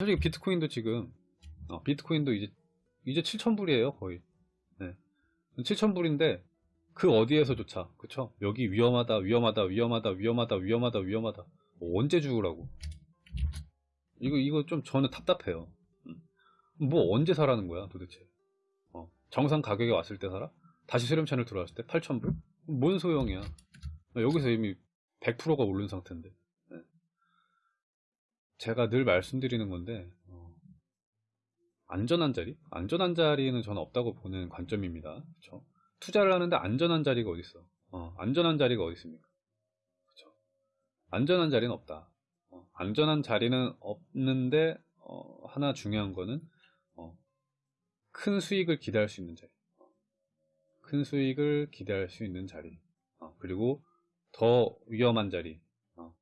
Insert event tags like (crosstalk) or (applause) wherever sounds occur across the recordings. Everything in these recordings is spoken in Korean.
솔직히 비트코인도 지금 어, 비트코인도 이제 이제 7,000불이에요 거의 네. 7,000불인데 그 어디에서조차 그쵸 여기 위험하다 위험하다 위험하다 위험하다 위험하다 위험하다 뭐 언제 죽으라고 이거 이거 좀 저는 답답해요 음. 뭐 언제 사라는 거야 도대체 어, 정상 가격에 왔을 때 사라? 다시 수렴 채널 들어왔을 때 8,000불? 뭔 소용이야 여기서 이미 100%가 오른 상태인데 네. 제가 늘 말씀드리는 건데 어, 안전한 자리? 안전한 자리는 저는 없다고 보는 관점입니다. 그쵸? 투자를 하는데 안전한 자리가 어디 있어? 어, 안전한 자리가 어디 있습니까? 그쵸? 안전한 자리는 없다. 어, 안전한 자리는 없는데 어, 하나 중요한 거는 어, 큰 수익을 기대할 수 있는 자리. 큰 수익을 기대할 수 있는 자리. 어, 그리고 더 위험한 자리. 어,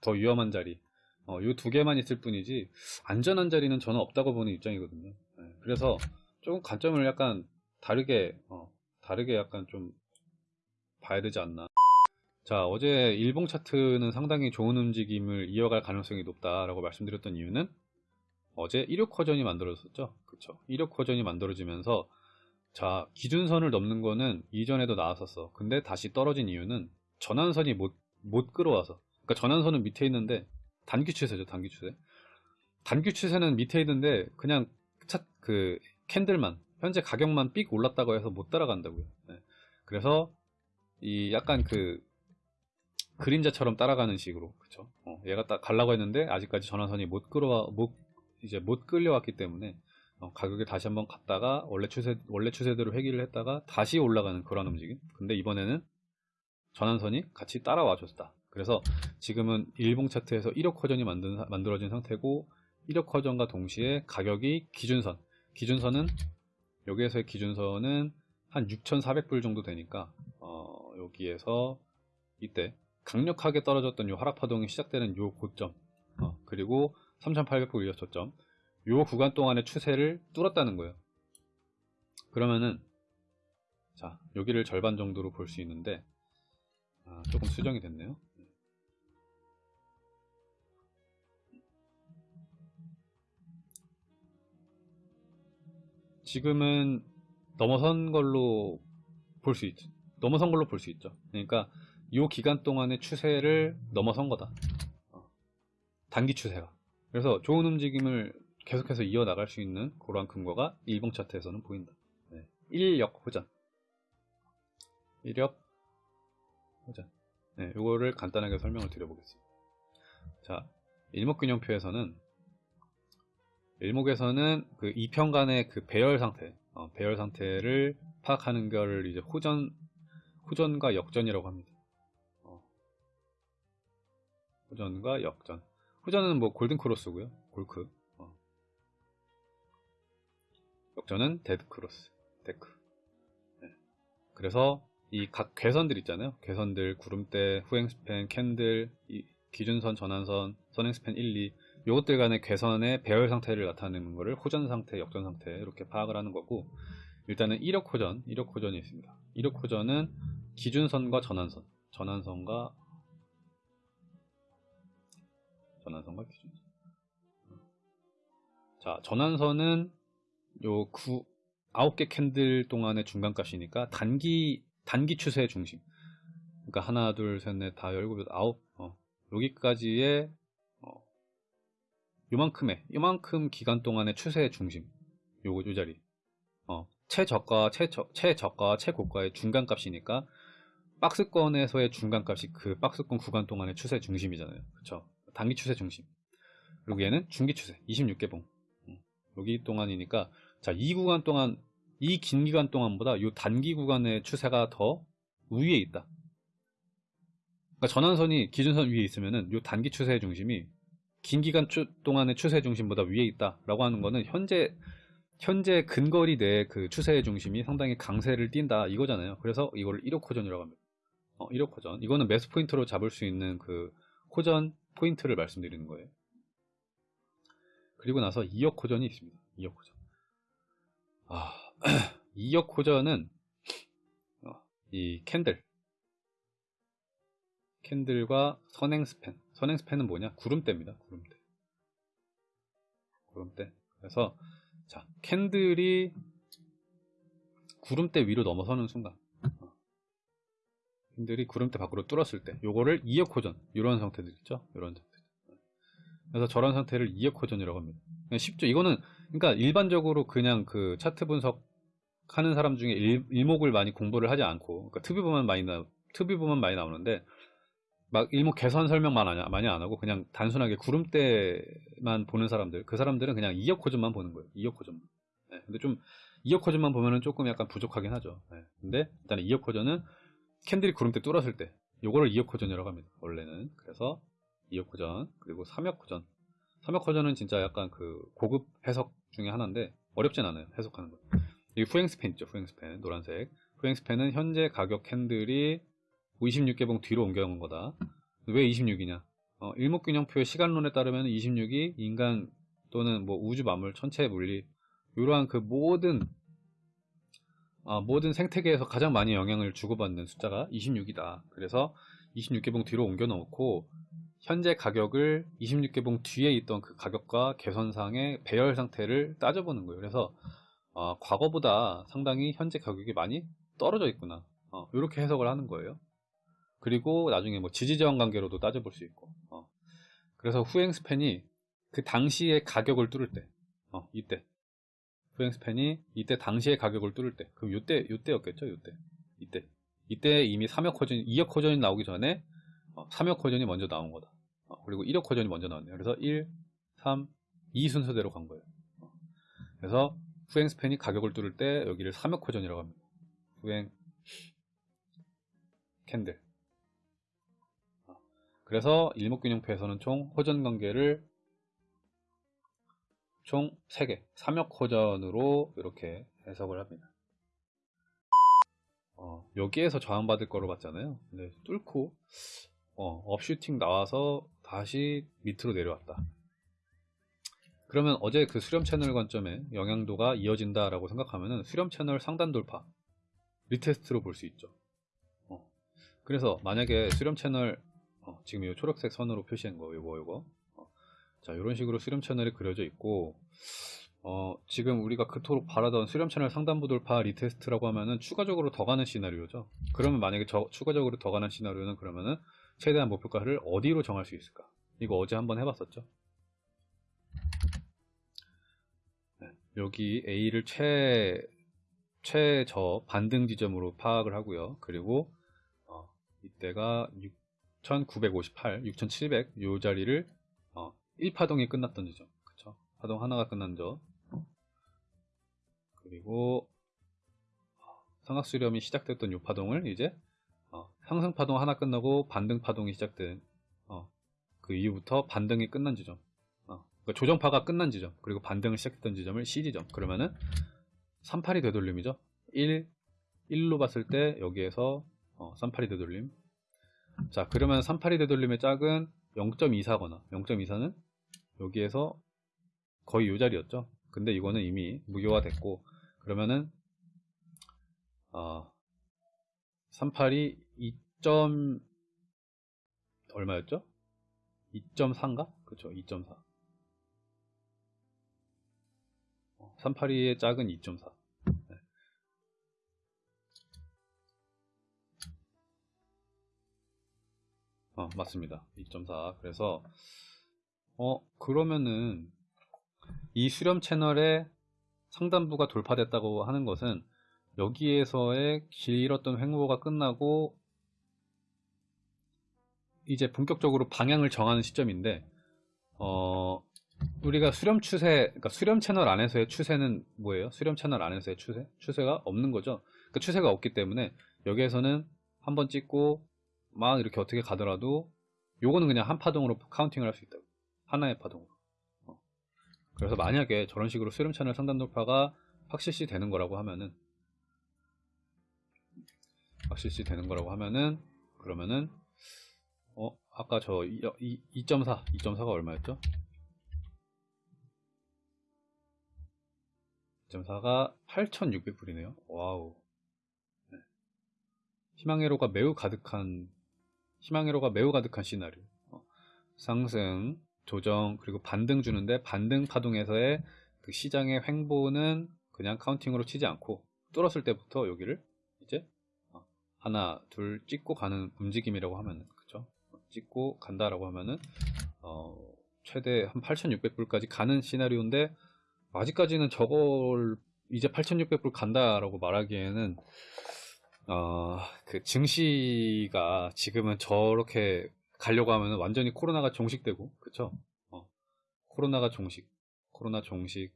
더 위험한 자리. 어, 이두 개만 있을 뿐이지 안전한 자리는 저는 없다고 보는 입장이거든요. 네, 그래서 조금 관점을 약간 다르게 어, 다르게 약간 좀 봐야 되지 않나. 자 어제 일봉 차트는 상당히 좋은 움직임을 이어갈 가능성이 높다라고 말씀드렸던 이유는 어제 1력 커전이 만들어졌었죠. 그쵸? 1력 커전이 만들어지면서 자 기준선을 넘는 거는 이전에도 나왔었어. 근데 다시 떨어진 이유는 전환선이 못, 못 끌어와서 그러니까 전환선은 밑에 있는데 단기 추세죠, 단기 추세. 단기 추세는 밑에 있는데 그냥 차, 그 캔들만 현재 가격만 삑 올랐다고 해서 못 따라간다고요. 네. 그래서 이 약간 그 그림자처럼 따라가는 식으로 그쵸? 어, 얘가 딱 갈라고 했는데 아직까지 전환선이 못 끌어와 못 이제 못 끌려왔기 때문에 어, 가격이 다시 한번 갔다가 원래 추세 원래 추세대로 회귀를 했다가 다시 올라가는 그런 움직임. 근데 이번에는 전환선이 같이 따라와 줬다. 그래서 지금은 일봉 차트에서 1억 허전이 만든, 만들어진 상태고 1억 허전과 동시에 가격이 기준선. 기준선은 여기에서의 기준선은 한 6,400불 정도 되니까 어, 여기에서 이때 강력하게 떨어졌던 요 하락파동이 시작되는 요 고점 어, 그리고 3,800불 이어 저점 요 구간 동안의 추세를 뚫었다는 거예요. 그러면은 자 여기를 절반 정도로 볼 수 있는데 아, 조금 수정이 됐네요 지금은 넘어선 걸로 볼 수 있죠. 넘어선 걸로 볼 수 있죠. 그러니까 이 기간 동안의 추세를 넘어선 거다. 어. 단기 추세가. 그래서 좋은 움직임을 계속해서 이어나갈 수 있는 그러한 근거가 일봉 차트에서는 보인다. 네. 1력 호전. 1력 호전. 네, 이거를 간단하게 설명을 드려보겠습니다. 자, 일목균형표에서는 일목에서는 그 이평간의 그 배열 상태, 어, 배열 상태를 파악하는 것을 이제 호전, 호전과 역전이라고 합니다. 어. 호전과 역전. 호전은 뭐 golden cross고요. 골크. 어. 역전은 dead cross, 데크. 네. 그래서 이 각 괘선들 있잖아요. 괘선들, 구름대, 후행span, candle, 기준선, 전환선, 선행span 1, 2 요것들 간의 괘선의 배열 상태를 나타내는 것을 호전 상태, 역전 상태 이렇게 파악을 하는 거고 일단은 1억 호전, 1억 호전이 있습니다. 1억 호전은 기준선과 전환선, 전환선과 전환선과 기준선. 자, 전환선은 요 9, 9개 캔들 동안의 중간값이니까 단기 단기 추세 중심. 그러니까 하나, 둘, 셋, 넷, 다 열고 아홉 어, 여기까지의 요만큼의 요만큼 기간 동안의 추세의 중심. 요거 요 자리. 어, 최저가 최저, 최저가 최고가의 중간값이니까 박스권에서의 중간값이 그 박스권 구간 동안의 추세 중심이잖아요. 그쵸? 단기 추세 중심. 그리고 얘는 중기 추세 26개봉. 음, 여기 동안이니까 자 이 구간 동안 이 긴 기간 동안보다 요 단기 구간의 추세가 더 위에 있다 그러니까 전환선이 기준선 위에 있으면은 요 단기 추세의 중심이 긴 기간 추, 동안의 추세 중심보다 위에 있다라고 하는 거는 현재 현재 근거리 내그 추세의 중심이 상당히 강세를 띈다 이거잖아요. 그래서 이걸 1억 호전이라고 합니다. 어, 1억 호전. 이거는 매수 포인트로 잡을 수 있는 그 호전 포인트를 말씀드리는 거예요. 그리고 나서 2억 호전이 있습니다. 2억 호전. 아, (clears throat) 2억 호전은 어, 이 candle candle과 선행 span 선행 span은 뭐냐? 구름대입니다. 구름대. 구름대. 그래서 자 candle이 구름대 위로 넘어서는 순간 어. candle이 구름대 밖으로 뚫었을 때 요거를 이역 호전 이런 상태들 있죠 이런 상태 그래서 저런 상태를 이역 호전이라고 합니다 쉽죠 이거는 그러니까 일반적으로 그냥 그 차트 분석 하는 사람 중에 일, 목을 많이 공부를 하지 않고 그러니까 특비보만 많이 나 특비보만 많이 나오는데 막 일목 개선 설명만 하냐, 많이 안 하고 그냥 단순하게 구름대만 보는 사람들 그 사람들은 그냥 이역 호전만 보는 거예요 이역 호전만 네, 근데 좀 이역 호전만 보면은 조금 약간 부족하긴 하죠. 네, 근데 일단 이역 호전은 캔들이 구름대 뚫었을 때 요거를 이역 호전이라고 합니다 원래는. 그래서 이역 호전 그리고 삼역 호전. 삼역 호전은 진짜 약간 그 고급 해석 중에 하나인데 어렵진 않아요 해석하는 거. 이 후행스팬 있죠 후행스팬 노란색. 후행스팬은 현재 가격 캔들이 26개봉 뒤로 옮겨간 거다. 왜 26이냐? 어, 일목균형표의 시간론에 따르면 26이 인간 또는 뭐 우주 만물, 천체 물리 이러한 그 모든 어, 모든 생태계에서 가장 많이 영향을 주고받는 숫자가 26이다. 그래서 26개봉 뒤로 옮겨 놓고 현재 가격을 26개봉 뒤에 있던 그 가격과 개선상의 배열 상태를 따져보는 거예요. 그래서 어, 과거보다 상당히 현재 가격이 많이 떨어져 있구나. 어, 이렇게 해석을 하는 거예요. 그리고 나중에 뭐 지지저항 관계로도 따져볼 수 있고 어. 그래서 후행 스팬이 그 당시의 가격을 뚫을 때 어, 이때. 후행 스팬이 이때 당시의 가격을 뚫을 때 그럼 이때 이때였겠죠 이때. 이때. 이때 이미 3역 호전 2역 호전이 나오기 전에 어, 3역 호전이 먼저 나온 거다. 어, 그리고 1역 호전이 먼저 나왔네요. 그래서 1, 3, 2 순서대로 간 거예요. 어. 그래서 후행 스팬이 가격을 뚫을 때 여기를 3역 호전이라고 합니다. 후행 캔들 그래서 일목균형표에서는 총 호전 관계를 총 3개, 3역 호전으로 이렇게 해석을 합니다. 어, 여기에서 저항받을 거로 봤잖아요. 근데 뚫고 어, upshooting 나와서 다시 밑으로 내려왔다. 그러면 어제 그 수렴 채널 관점에 영향도가 이어진다라고 생각하면 수렴 채널 상단 돌파 retest로 볼 수 있죠. 어, 그래서 만약에 수렴 채널 어, 지금 이 초록색 선으로 표시한 거 요거 요거. 어, 자 이런 식으로 수렴 채널이 그려져 있고 어, 지금 우리가 그토록 바라던 수렴 채널 상단부 돌파 retest라고 하면은 추가적으로 더 가는 시나리오죠. 그러면 만약에 저, 추가적으로 더 가는 시나리오는 그러면은 최대한 목표가를 어디로 정할 수 있을까? 이거 어제 한번 해봤었죠? 네, 여기 A를 최 최저 반등 지점으로 파악을 하고요. 그리고 어, 이때가 6 6958, 6700 요 자리를 어, 1파동이 끝났던 지점. 그쵸? 파동 하나가 끝난 점. 그리고 삼각수렴이 시작됐던 요 파동을 이제 어, 상승파동 하나 끝나고 반등파동이 시작된 어, 그 이후부터 반등이 끝난 지점. 어, 그러니까 조정파가 끝난 지점 그리고 반등을 시작했던 지점을 C지점. 그러면은 38이 되돌림이죠. 1, 1로 봤을 때 여기에서 어, 38이 되돌림 자 그러면 38이 되돌림의 짝은 0.24거나 0.24는 여기에서 거의 이 자리였죠 근데 이거는 이미 무효화 됐고 그러면은 어, 38이 2. 얼마였죠? 2.4인가? 그쵸 2.4 382의 짝은 2.4 어, 맞습니다. 2.4. 그래서, 어, 그러면은, 이 수렴 채널의 상단부가 돌파됐다고 하는 것은, 여기에서의 길었던 횡보가 끝나고, 이제 본격적으로 방향을 정하는 시점인데, 어, 우리가 수렴 추세, 그러니까 수렴 채널 안에서의 추세는 뭐예요? 수렴 채널 안에서의 추세? 추세가 없는 거죠. 그 추세가 없기 때문에 여기에서는 한 번 찍고 막 이렇게 어떻게 가더라도 요거는 그냥 한 파동으로 카운팅을 할 수 있다고 하나의 파동으로 어. 그래서 만약에 저런 식으로 수렴 채널 상단 돌파가 확실시 되는 거라고 하면은 확실시 되는 거라고 하면은 그러면은 어 아까 저 2.4 2.4가 얼마였죠? 2.4가 8,600불이네요. 와우. 네. 희망회로가 매우 가득한 희망회로가 매우 가득한 시나리오. 어, 상승 조정 그리고 반등 주는데 반등 파동에서의 그 시장의 횡보는 그냥 counting으로 치지 않고 뚫었을 때부터 여기를 이제 어, 하나 둘 찍고 가는 움직임이라고 하면은 그쵸? 찍고 간다라고 하면은 어, 최대 한 8,600불까지 가는 시나리오인데 아직까지는 저걸 이제 8,600불 간다라고 말하기에는 어, 그 증시가 지금은 저렇게 가려고 하면 완전히 코로나가 종식되고 그쵸? 어, 코로나가 종식 코로나 종식.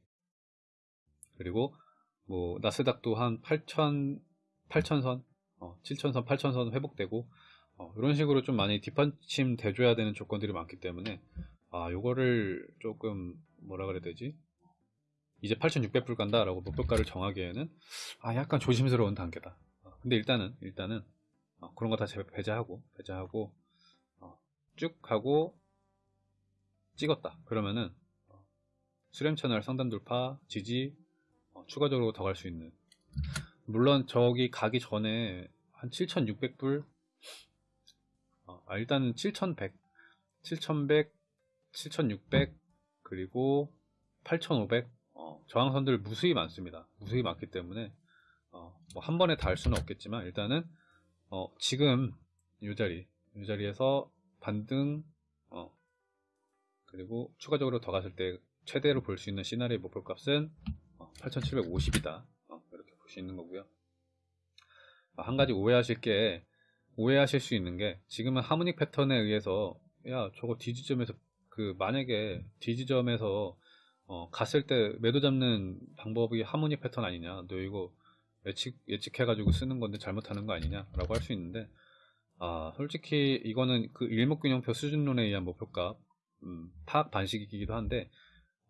그리고 뭐 나스닥도 한 8천 8천선 어, 7천선 8천선 회복되고 어, 이런 식으로 좀 많이 뒷받침 돼줘야 되는 조건들이 많기 때문에 아 요거를 조금 뭐라 그래야 되지? 이제 8,600불 간다라고 목표가를 정하기에는 아 약간 조심스러운 단계다. 어, 근데 일단은 일단은 어, 그런 거 다 배제하고 배제하고 어, 쭉 하고 찍었다. 그러면은 어, 수렴 채널 상단 돌파 지지 어, 추가적으로 더 갈 수 있는. 물론 저기 가기 전에 한 7,600불? 어, 아, 일단은 7,100 7,100 7,600 그리고 8,500 어, 저항선들 무수히 많습니다. 무수히 많기 때문에 어, 뭐 한 번에 다 할 수는 없겠지만 일단은 어, 지금 이 자리 이 자리에서 반등 어, 그리고 추가적으로 더 갔을 때 최대로 볼 수 있는 시나리오 목표값은 8750이다. 어, 이렇게 볼 수 있는 거고요. 아, 한 가지 오해하실 게 오해하실 수 있는 게 지금은 하모닉 패턴에 의해서 야 저거 디지점에서 그 만약에 디지점에서 어, 갔을 때 매도 잡는 방법이 하모닉 패턴 아니냐. 너 이거 예측, 예측해가지고 쓰는 건데 잘못하는 거 아니냐 라고 할 수 있는데 아 솔직히 이거는 그 일목균형표 수준론에 의한 목표값 음, 파악 반식이기도 한데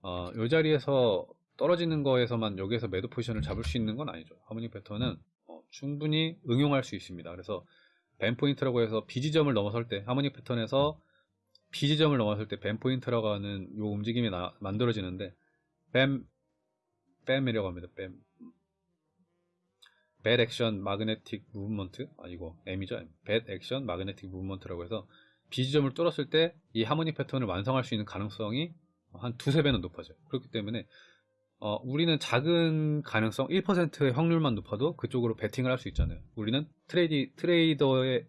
어, 이 자리에서 떨어지는 거에서만 여기에서 매도 포지션을 잡을 수 있는 건 아니죠. harmonic 패턴은 어, 충분히 응용할 수 있습니다. 그래서 BAMM 포인트라고 해서 B지점을 넘어설 때 harmonic 패턴에서 B지점을 넘어설 때 BAMM 포인트라고 하는 요 움직임이 나, 만들어지는데 BAMM BAMM이라고 합니다. BAMM Bat Action Magnetic Movement 아 이거 M이죠. Bat Action Magnetic Movement라고 해서 B지점을 뚫었을 때 이 harmonic 패턴을 완성할 수 있는 가능성이 한 두세 배는 높아져요. 그렇기 때문에 어, 우리는 작은 가능성 1%의 확률만 높아도 그쪽으로 베팅을 할 수 있잖아요. 우리는 트레이디, trader의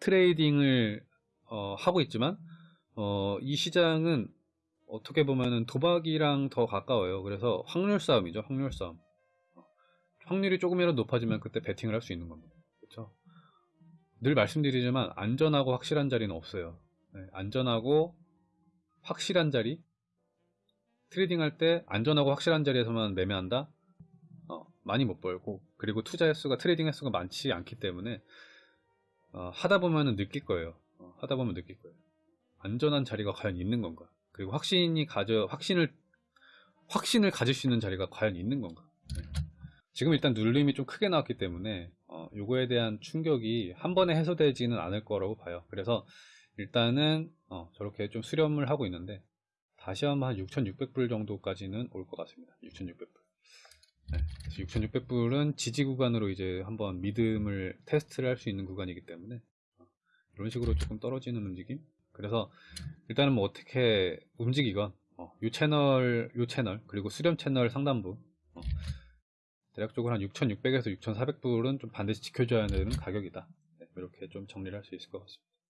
trading을 어, 하고 있지만 어, 이 시장은 어떻게 보면은 도박이랑 더 가까워요. 그래서 확률 싸움이죠. 확률 싸움. 확률이 조금이라도 높아지면 그때 베팅을 할 수 있는 겁니다. 그렇죠? 늘 말씀드리지만 안전하고 확실한 자리는 없어요. 네, 안전하고 확실한 자리 trading 할 때 안전하고 확실한 자리에서만 매매한다? 어, 많이 못 벌고 그리고 투자 횟수가 trading 횟수가 많지 않기 때문에 어, 하다 보면 느낄 거예요. 어, 하다 보면 느낄 거예요. 안전한 자리가 과연 있는 건가? 그리고 확신이 가져 확신을 확신을 가질 수 있는 자리가 과연 있는 건가? 네. 지금 일단 눌림이 좀 크게 나왔기 때문에 어, 요거에 대한 충격이 한 번에 해소되지는 않을 거라고 봐요. 그래서 일단은 어, 저렇게 좀 수렴을 하고 있는데 다시 한번 한 6,600불 정도까지는 올 것 같습니다. 6,600불. 네, 6,600불은 지지 구간으로 이제 한번 믿음을 테스트를 할 수 있는 구간이기 때문에 어, 이런 식으로 조금 떨어지는 움직임. 그래서 일단은 뭐 어떻게 움직이건 어, 요 채널, 요 채널 그리고 수렴 채널 상단부 어, 대략적으로 한 6,600에서 6,400불은 좀 반드시 지켜줘야 되는 가격이다. 네, 이렇게 좀 정리를 할 수 있을 것 같습니다.